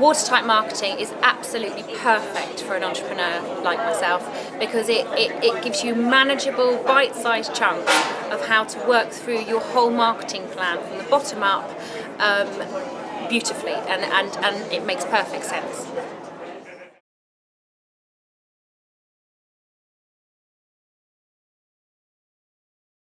Watertight marketing is absolutely perfect for an entrepreneur like myself because it, it, it gives you manageable bite-sized chunks of how to work through your whole marketing plan from the bottom up um, beautifully and, and, and it makes perfect sense.